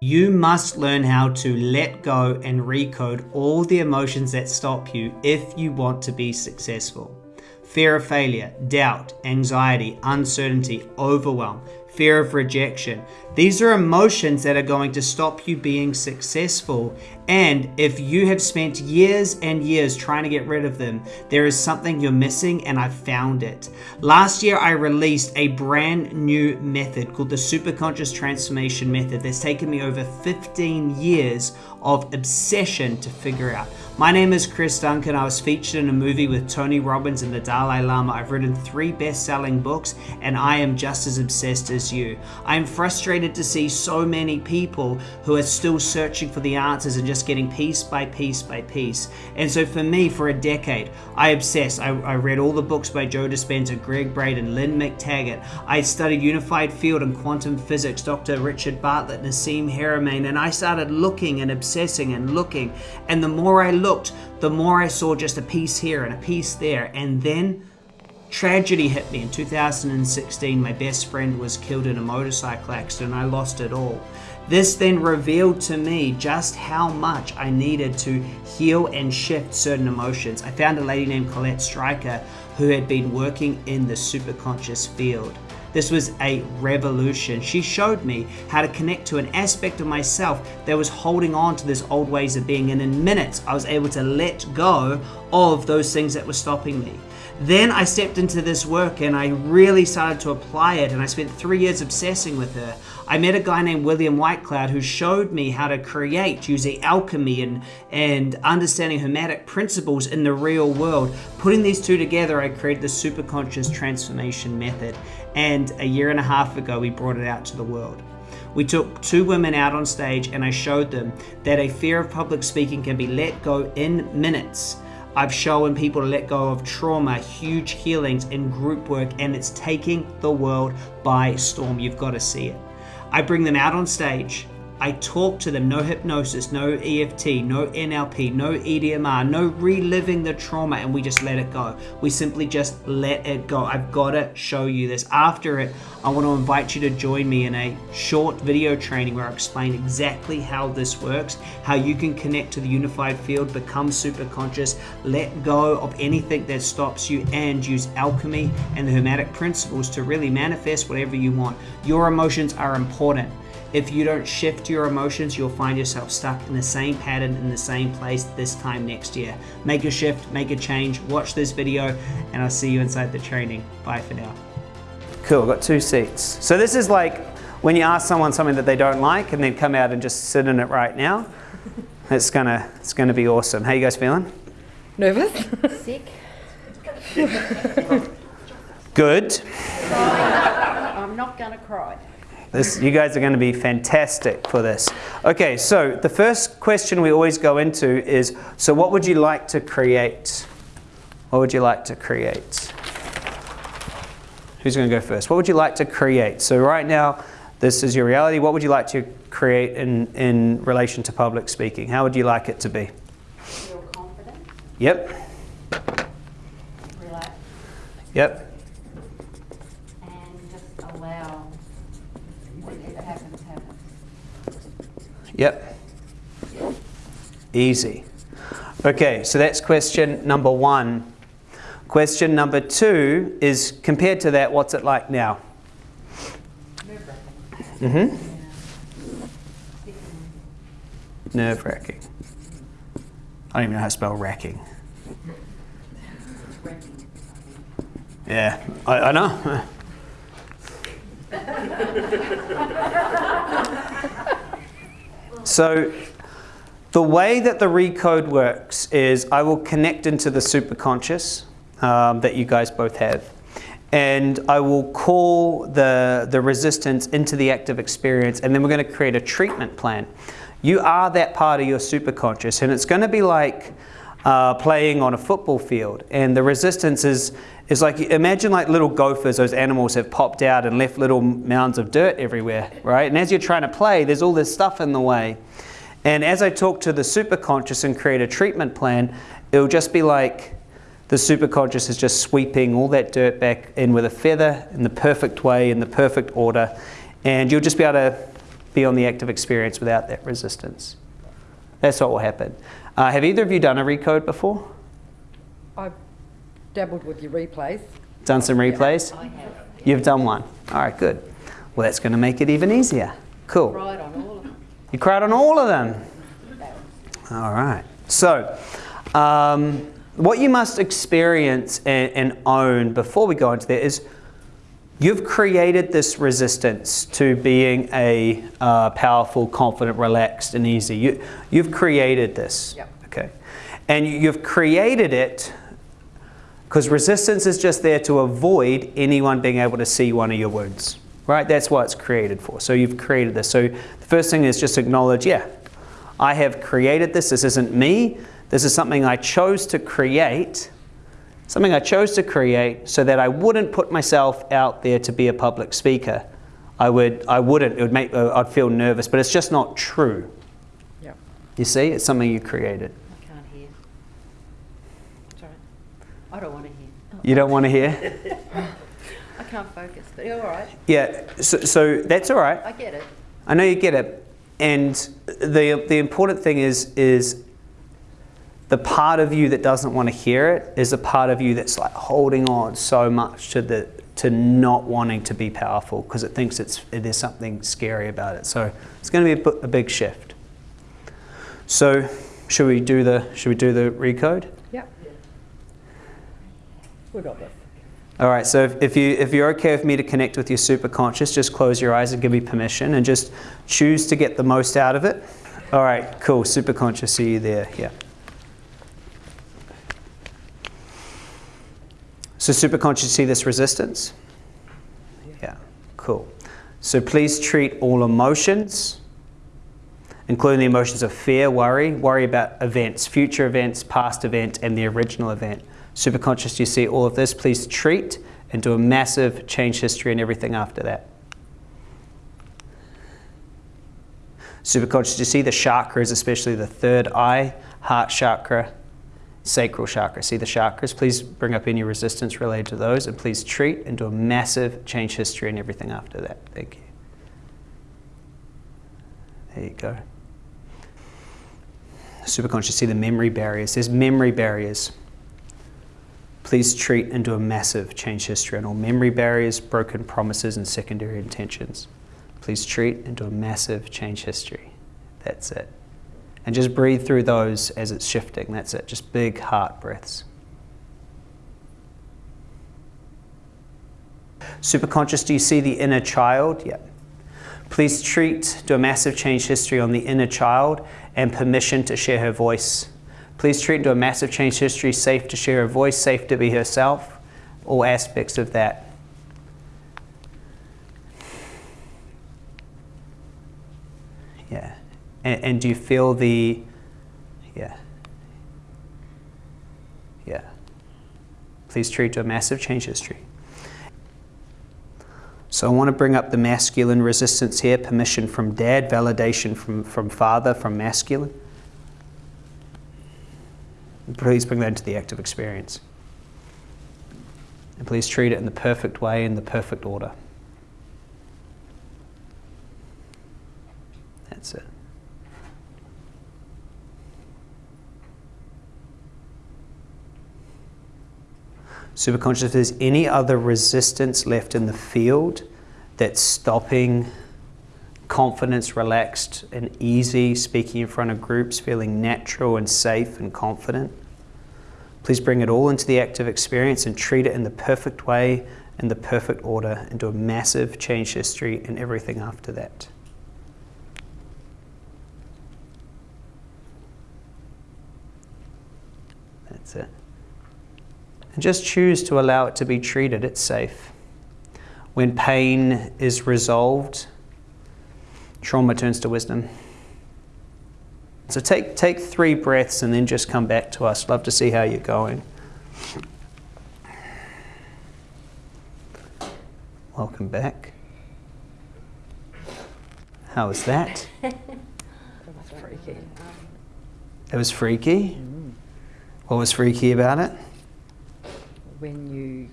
You must learn how to let go and recode all the emotions that stop you if you want to be successful. Fear of failure, doubt, anxiety, uncertainty, overwhelm, fear of rejection. These are emotions that are going to stop you being successful. And if you have spent years and years trying to get rid of them, there is something you're missing, and I found it. Last year, I released a brand new method called the Superconscious Transformation Method that's taken me over 15 years of obsession to figure out. My name is Chris Duncan. I was featured in a movie with Tony Robbins and the Dalai Lama. I've written three best selling books, and I am just as obsessed as you. I am frustrated to see so many people who are still searching for the answers and just getting piece by piece by piece. And so, for me, for a decade, I obsessed. I, I read all the books by Joe Dispenza, Gregg Braden, Lynne McTaggart. I studied unified field and quantum physics, Dr. Richard Bartlett, Nassim Haramein, and I started looking and obsessing and looking. And the more I looked, the more I saw just a piece here and a piece there. And then tragedy hit me in 2016. My best friend was killed in a motorcycle accident. I lost it all. This then revealed to me just how much I needed to heal and shift certain emotions. I found a lady named Colette Stryker who had been working in the superconscious field. This was a revolution. She showed me how to connect to an aspect of myself that was holding on to this old ways of being. And in minutes, I was able to let go of those things that were stopping me. Then I stepped into this work and I really started to apply it. And I spent three years obsessing with her. I met a guy named William Whitecloud who showed me how to create using alchemy and, and understanding hermetic principles in the real world. Putting these two together, I created the superconscious transformation method. And a year and a half ago, we brought it out to the world. We took two women out on stage and I showed them that a fear of public speaking can be let go in minutes I've shown people to let go of trauma, huge healings in group work, and it's taking the world by storm. You've got to see it. I bring them out on stage I talk to them, no hypnosis, no EFT, no NLP, no EDMR, no reliving the trauma, and we just let it go. We simply just let it go. I've got to show you this. After it, I want to invite you to join me in a short video training where I explain exactly how this works, how you can connect to the unified field, become super conscious, let go of anything that stops you, and use alchemy and the hermetic principles to really manifest whatever you want. Your emotions are important. If you don't shift your emotions, you'll find yourself stuck in the same pattern in the same place this time next year. Make a shift, make a change, watch this video, and I'll see you inside the training. Bye for now. Cool, got two seats. So this is like when you ask someone something that they don't like and then come out and just sit in it right now. It's gonna, it's gonna be awesome. How you guys feeling? Nervous? Sick. Good. I'm not gonna cry. This, you guys are going to be fantastic for this. Okay, so the first question we always go into is, so what would you like to create? What would you like to create? Who's going to go first? What would you like to create? So right now, this is your reality. What would you like to create in, in relation to public speaking? How would you like it to be? Feel confident. Yep. Relax. Yep. Yep. Easy. Okay, so that's question number one. Question number two is compared to that, what's it like now? Mm-hmm. Nerve wracking. I don't even know how to spell racking. Yeah, I, I know. So the way that the recode works is I will connect into the superconscious um, that you guys both have. And I will call the, the resistance into the active experience, and then we're going to create a treatment plan. You are that part of your superconscious, and it's going to be like uh, playing on a football field. And the resistance is, is like, imagine like little gophers, those animals have popped out and left little mounds of dirt everywhere, right? And as you're trying to play, there's all this stuff in the way. And as I talk to the superconscious and create a treatment plan, it'll just be like the superconscious is just sweeping all that dirt back in with a feather in the perfect way, in the perfect order. And you'll just be able to be on the active experience without that resistance. That's what will happen. Uh, have either of you done a recode before? I've dabbled with your replays. Done some replays? I have. You've done one. All right, good. Well, that's going to make it even easier. Cool. Cried on all of them. You cried on all of them. All right. So, um, what you must experience and, and own before we go into that is you've created this resistance to being a uh, powerful, confident, relaxed, and easy. You, you've created this. Yep. Okay. And you- you've created it because resistance is just there to avoid anyone being able to see one of your wounds. Right? That's what it's created for. So you've created this. So the first thing is just acknowledge, yeah, I have created this. This isn't me. This is something I chose to create. Something I chose to create so that I wouldn't put myself out there to be a public speaker. I would I wouldn't. It would make uh, I'd feel nervous, but it's just not true. Yep. You see? It's something you created. I can't hear. Sorry. I don't want to hear. You don't want to hear? I can't focus, but you're all right. Yeah, so, so that's all right. I get it. I know you get it. And the, the important thing is, is the part of you that doesn't want to hear it is a part of you that's like holding on so much to the to not wanting to be powerful because it thinks it's there's something scary about it. So it's going to be a, a big shift. So should we do the should we do the recode? Yeah. We got this. All right, so if, if, you, if you're okay with me to connect with your superconscious, just close your eyes and give me permission and just choose to get the most out of it. All right, cool. Superconscious, see you there. Yeah. So, superconscious, see this resistance? Yeah, cool. So, please treat all emotions, including the emotions of fear, worry, worry about events, future events, past event, and the original event. Superconscious, you see all of this? Please treat and do a massive change history and everything after that. Superconscious, you see the chakras, especially the third eye, heart chakra, sacral chakra? See the chakras? Please bring up any resistance related to those and please treat and do a massive change history and everything after that. Thank you. There you go. Superconscious, see the memory barriers. There's memory barriers. Please treat and do a massive change history on all memory barriers, broken promises, and secondary intentions. Please treat and do a massive change history. That's it. And just breathe through those as it's shifting. That's it. Just big heart breaths. Superconscious, do you see the inner child? Yep. Please treat, do a massive change history on the inner child and permission to share her voice. Please treat do a massive change history, safe to share her voice, safe to be herself, all aspects of that. Yeah. And, and do you feel the, yeah. Yeah. Please treat to a massive change history. So I want to bring up the masculine resistance here, permission from dad, validation from, from father, from masculine. Please bring that into the active experience. And please treat it in the perfect way, in the perfect order. That's it. Superconscious, if there's any other resistance left in the field that's stopping confidence, relaxed, and easy, speaking in front of groups, feeling natural and safe and confident, please bring it all into the active experience and treat it in the perfect way, in the perfect order, and do a massive change history and everything after that. That's it. Just choose to allow it to be treated. It's safe. When pain is resolved, trauma turns to wisdom. So take, take three breaths and then just come back to us. Love to see how you're going. Welcome back. How was that? That was freaky. It was freaky. Mm. What was freaky about it? When you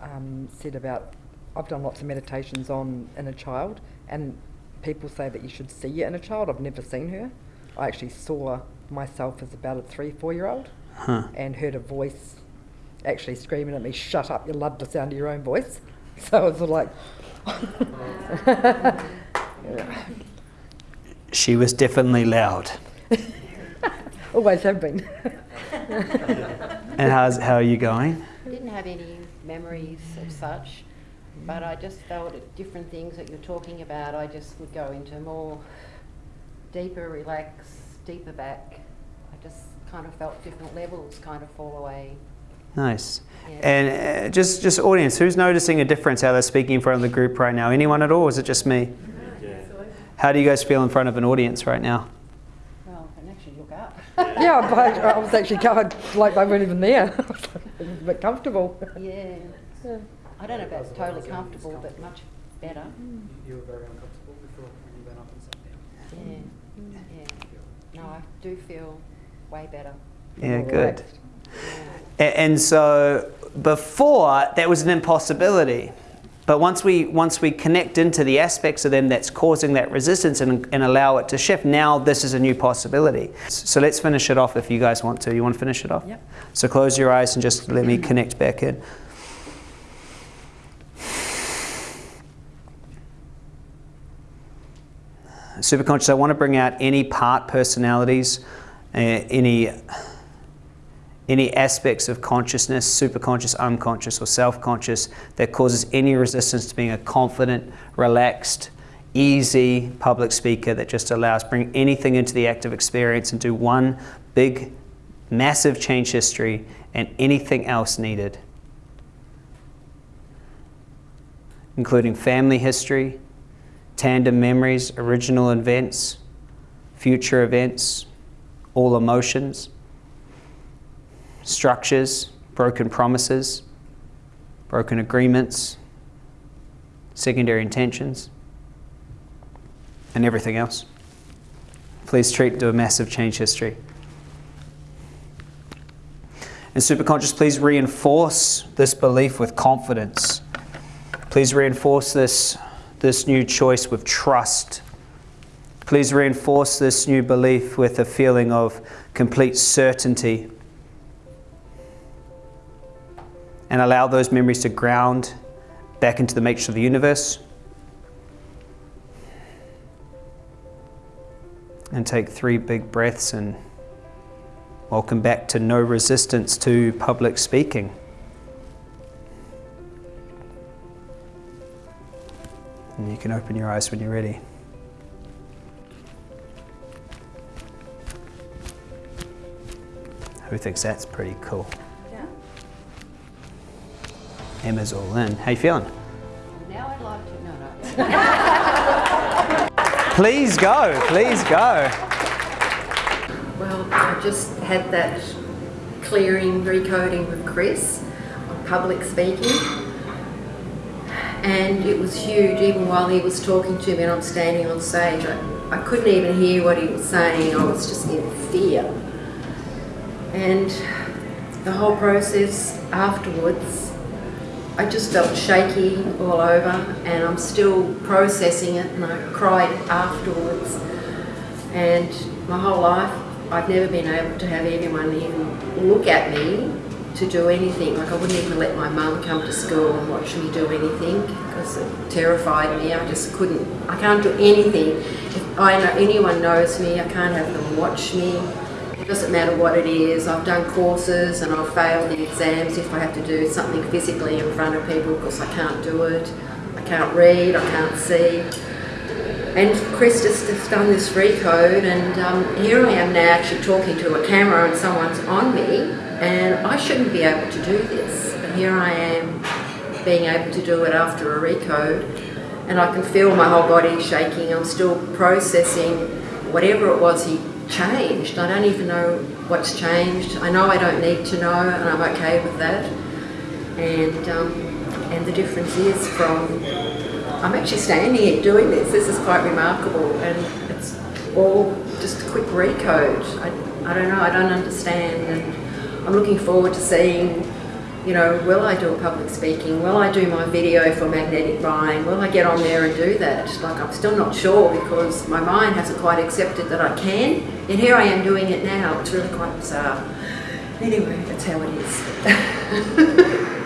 um, said about, I've done lots of meditations on inner child, and people say that you should see it in a child. I've never seen her. I actually saw myself as about a three, four year old Huh. and heard a voice actually screaming at me, Shut up, you love the sound of your own voice. So I was like, She was definitely loud. always have been. And how's, how are you going? Didn't have any memories of such, but I just felt at different things that you're talking about, I just would go into more deeper relax, deeper back. I just kind of felt different levels kind of fall away. Nice. Yeah. And uh, just, just audience, who's noticing a difference how they're speaking in front of the group right now? Anyone at all? Or is it just me? Yeah. How do you guys feel in front of an audience right now? Well, I can actually look up. Yeah, but I was actually covered like they weren't even there. it was a bit comfortable. Yeah. I don't know if that's totally comfortable, but much better. Mm. You were very uncomfortable before when you went up and sat down. Yeah. Yeah. No, I do feel way better. Yeah, good. Yeah. And so before that was an impossibility. But once we once we connect into the aspects of them that's causing that resistance and, and allow it to shift, now this is a new possibility. So let's finish it off if you guys want to. You want to finish it off? Yep. So close your eyes and just let me connect back in. Superconscious, I want to bring out any part personalities, uh, any any aspects of consciousness, superconscious, unconscious, or self-conscious that causes any resistance to being a confident, relaxed, easy public speaker that just allows bring anything into the active experience and do one big, massive change history and anything else needed, including family history, tandem memories, original events, future events, all emotions structures, broken promises, broken agreements, secondary intentions, and everything else. Please treat to a massive change history. And superconscious, please reinforce this belief with confidence. Please reinforce this, this new choice with trust. Please reinforce this new belief with a feeling of complete certainty and allow those memories to ground back into the matrix of the universe. And take three big breaths and welcome back to no resistance to public speaking. And you can open your eyes when you're ready. Who thinks that's pretty cool? Emma's all in. How you feeling? Now I'd like to, no, no. Please go, please go. Well, I just had that clearing, recoding with Chris on public speaking. And it was huge, even while he was talking to me and I'm standing on stage. I, I couldn't even hear what he was saying, I was just in fear. And the whole process afterwards, I just felt shaky all over and I'm still processing it and I cried afterwards. And my whole life, I've never been able to have anyone even look at me to do anything. Like I wouldn't even let my mum come to school and watch me do anything because it terrified me. I just couldn't, I can't do anything. If I know anyone knows me, I can't have them watch me. Doesn't matter what it is. I've done courses and I've failed the exams if I have to do something physically in front of people because I can't do it. I can't read, I can't see. And Chris just has done this recode, and um, here I am now actually talking to a camera and someone's on me, and I shouldn't be able to do this. But here I am being able to do it after a recode, and I can feel my whole body shaking. I'm still processing whatever it was he changed. I don't even know what's changed. I know I don't need to know, and I'm okay with that. And um, and the difference is from I'm actually standing here doing this. This is quite remarkable, and it's all just a quick recode. I, I don't know. I don't understand, and I'm looking forward to seeing you know, will I do a public speaking? Will I do my video for magnetic buying? Will I get on there and do that? Like, I'm still not sure because my mind hasn't quite accepted that I can. And here I am doing it now. It's really quite bizarre. Anyway, that's how it is.